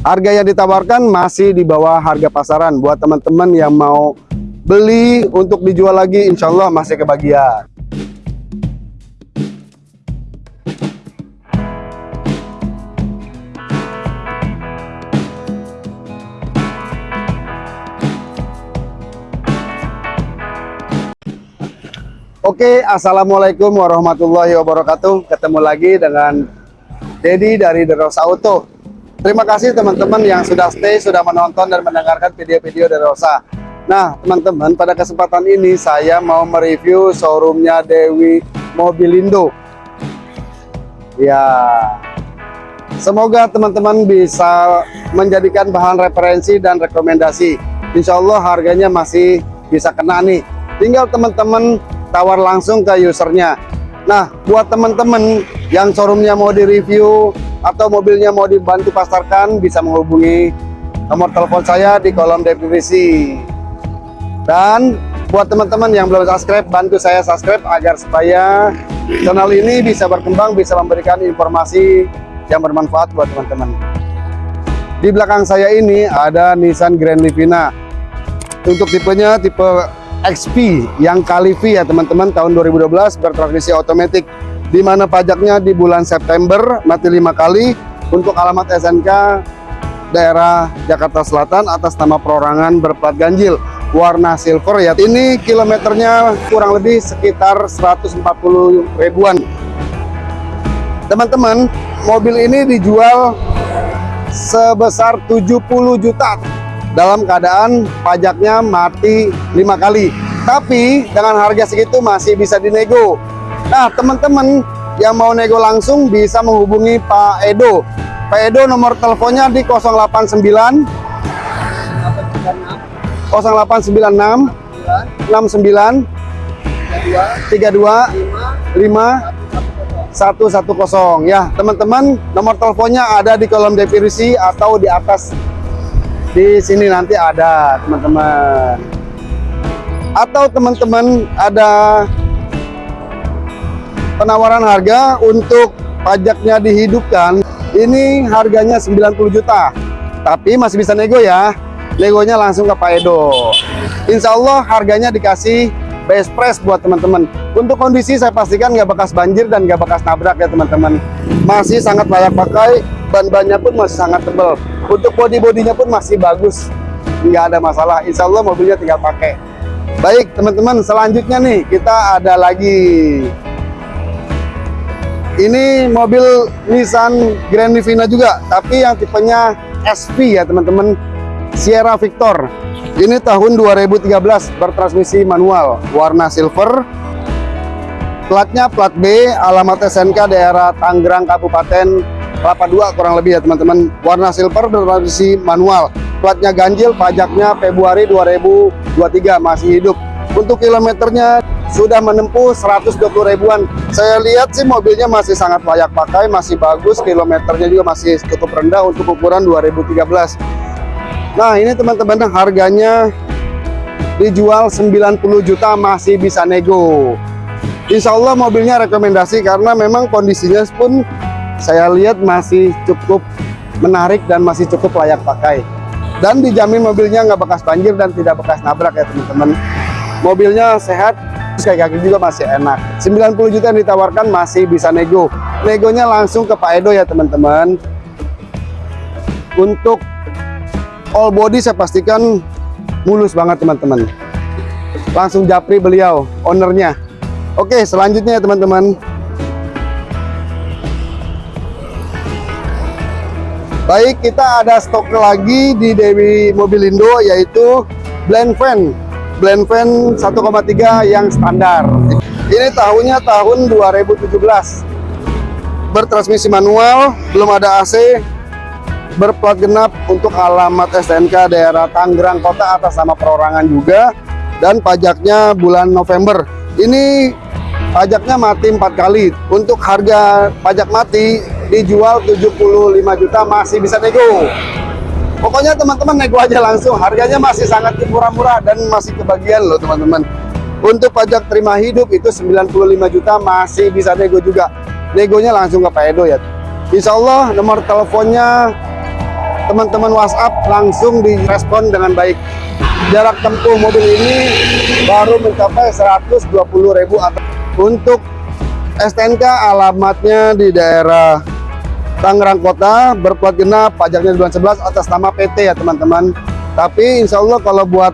Harga yang ditawarkan masih di bawah harga pasaran buat teman-teman yang mau beli untuk dijual lagi insya Allah masih kebagian. Oke, Assalamualaikum warahmatullahi wabarakatuh. Ketemu lagi dengan Dedi dari Derosa Auto. Terima kasih teman-teman yang sudah stay, sudah menonton dan mendengarkan video-video Derosa. Nah, teman-teman, pada kesempatan ini saya mau mereview showroomnya Dewi Mobilindo. Ya, semoga teman-teman bisa menjadikan bahan referensi dan rekomendasi. Insya Allah harganya masih bisa kena nih. Tinggal teman-teman tawar langsung ke usernya nah buat teman-teman yang showroomnya mau direview atau mobilnya mau dibantu pasarkan bisa menghubungi nomor telepon saya di kolom deskripsi. Dan buat teman-teman yang belum subscribe bantu saya subscribe agar supaya channel ini bisa berkembang bisa memberikan informasi yang bermanfaat buat teman-teman di belakang saya ini ada Nissan Grand Livina. Untuk tipenya tipe XP yang kali V ya teman-teman tahun 2012 bertransmisi otomatis. Di mana pajaknya di bulan September mati lima kali untuk alamat SNK daerah Jakarta Selatan atas nama perorangan berplat ganjil warna silver ya. Ini kilometernya kurang lebih sekitar 140 ribuan. Teman-teman mobil ini dijual sebesar 70 juta dalam keadaan pajaknya mati lima kali. Tapi dengan harga segitu masih bisa dinego. Nah teman-teman yang mau nego langsung bisa menghubungi Pak Edo. Pak Edo nomor teleponnya di 089 0896 69 32 5 110 ya teman-teman nomor teleponnya ada di kolom deskripsi atau di atas di sini nanti ada teman-teman. Atau teman-teman ada penawaran harga untuk pajaknya dihidupkan. Ini harganya 90 juta tapi masih bisa nego ya. Negonya langsung ke Pak Edo. Insya Allah harganya dikasih best price buat teman-teman. Untuk kondisi saya pastikan nggak bekas banjir dan nggak bekas nabrak ya teman-teman. Masih sangat layak pakai ban-bannya pun masih sangat tebal. Untuk body-bodinya pun masih bagus. Nggak ada masalah. Insya Allah mobilnya tinggal pakai. Baik teman-teman selanjutnya nih kita ada lagi. Ini mobil Nissan Grand Livina juga tapi yang tipenya SV ya teman-teman. Sierra Victor. Ini tahun 2013 bertransmisi manual. Warna silver. Platnya plat B alamat SNK daerah Tangerang Kabupaten kelapa dua kurang lebih ya teman-teman. Warna silver bertransmisi manual. Platnya ganjil pajaknya Februari 2023 masih hidup. Untuk kilometernya sudah menempuh 120 ribuan. Saya lihat sih mobilnya masih sangat layak pakai masih bagus kilometernya juga masih cukup rendah untuk ukuran 2013 nah ini teman-teman harganya dijual 90 juta masih bisa nego. Insya Allah mobilnya rekomendasi karena memang kondisinya pun saya lihat masih cukup menarik dan masih cukup layak pakai. Dan dijamin mobilnya nggak bekas banjir dan tidak bekas nabrak ya teman-teman. Mobilnya sehat kayak kaki juga masih enak. 90 juta yang ditawarkan masih bisa nego. Negonya langsung ke Pak Edo ya teman-teman. Untuk all body saya pastikan mulus banget teman-teman. Langsung japri beliau ownernya. Oke selanjutnya ya teman-teman Baik, kita ada stok lagi di Dewi Mobilindo yaitu blend fan. Blend fan 1,3 yang standar. Ini tahunnya tahun 2017. Bertransmisi manual, belum ada AC, berplat genap untuk alamat STNK daerah Tangerang Kota atas nama perorangan juga dan pajaknya bulan November. Ini pajaknya mati empat kali. Untuk harga pajak mati dijual 75 juta masih bisa nego. Pokoknya teman-teman nego aja langsung. Harganya masih sangat murah-murah dan masih kebagian loh teman-teman. Untuk pajak terima hidup itu 95 juta masih bisa nego juga. Negonya langsung ke Pak Edo ya. Insya Allah nomor teleponnya teman-teman WhatsApp langsung direspon dengan baik. Jarak tempuh mobil ini baru mencapai 120.000 atau untuk STNK alamatnya di daerah Tangerang Kota, berplat genap, pajaknya bulan 11 atas nama PT ya teman-teman. Tapi insya Allah kalau buat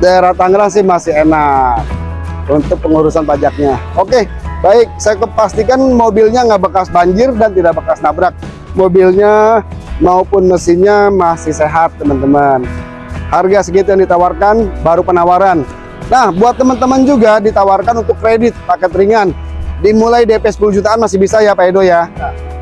daerah Tangerang sih masih enak untuk pengurusan pajaknya. Oke, baik. Saya kepastikan mobilnya nggak bekas banjir dan tidak bekas nabrak. Mobilnya maupun mesinnya masih sehat teman-teman harga segitu yang ditawarkan baru penawaran nah buat teman-teman juga ditawarkan untuk kredit paket ringan dimulai DP 10 jutaan masih bisa ya Pak Edo ya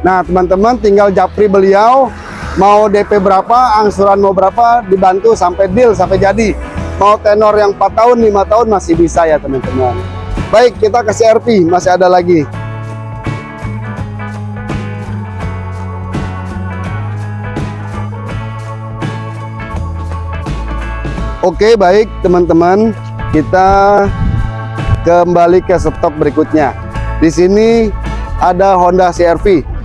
nah teman-teman tinggal japri beliau mau DP berapa angsuran mau berapa dibantu sampai deal sampai jadi. Mau tenor yang 4 tahun 5 tahun masih bisa ya teman-teman. Baik kita kasih RP masih ada lagi. Oke baik teman-teman. Kita kembali ke stop berikutnya. Di sini ada Honda CR-V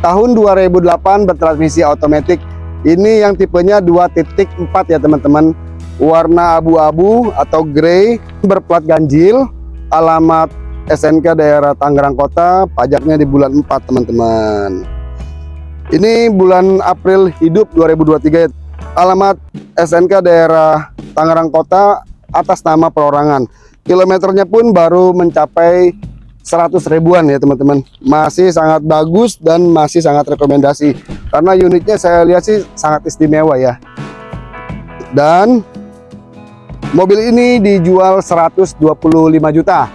tahun 2008 bertransmisi otomatis ini yang tipenya 2.4 ya teman-teman. Warna abu-abu atau grey berplat ganjil alamat SNK daerah Tangerang Kota pajaknya di bulan 4 teman-teman. Ini bulan April hidup 2023 alamat SNK daerah Tangerang Kota atas nama perorangan. Kilometernya pun baru mencapai 100 ribuan ya teman-teman. Masih sangat bagus dan masih sangat rekomendasi. Karena unitnya saya lihat sih sangat istimewa ya. Dan mobil ini dijual 125 juta.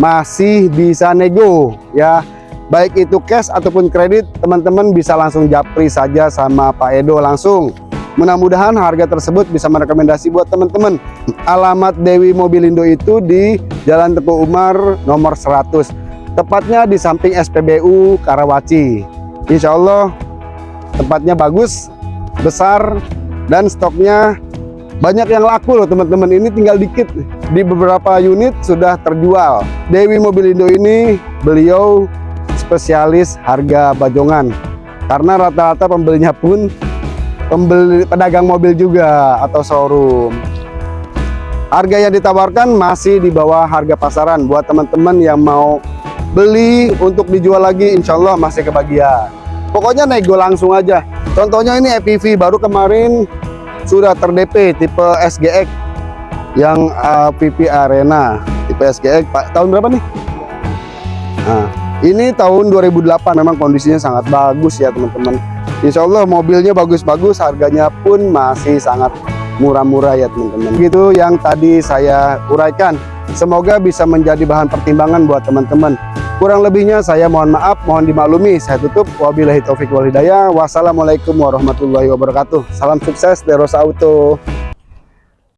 Masih bisa nego ya. Baik itu cash ataupun kredit, teman-teman bisa langsung japri saja sama Pak Edo langsung. Mudah-mudahan harga tersebut bisa merekomendasi buat teman-teman. Alamat Dewi Mobilindo itu di Jalan Teguh Umar nomor 100. Tepatnya di samping SPBU Karawaci. Insya Allah tempatnya bagus, besar, dan stoknya banyak yang laku loh teman-teman. Ini tinggal dikit. Di beberapa unit sudah terjual. Dewi Mobilindo ini beliau spesialis harga bajongan. Karena rata-rata pembelinya pun pembeli pedagang mobil juga atau showroom. Harga yang ditawarkan masih di bawah harga pasaran buat teman-teman yang mau beli untuk dijual lagi insya Allah masih kebagian. Pokoknya nego langsung aja. Contohnya ini EPV baru kemarin sudah terdp tipe SGX yang uh, PP Arena. Tipe SGX Pak tahun berapa nih? Nah ini tahun 2008 memang kondisinya sangat bagus ya teman-teman Insya Allah mobilnya bagus-bagus, harganya pun masih sangat murah-murah ya teman-teman. Gitu yang tadi saya uraikan. Semoga bisa menjadi bahan pertimbangan buat teman-teman. Kurang lebihnya saya mohon maaf, mohon dimaklumi. Saya tutup. Wabillahi taufik wal hidayah. Wassalamualaikum warahmatullahi wabarakatuh. Salam sukses Deros Auto.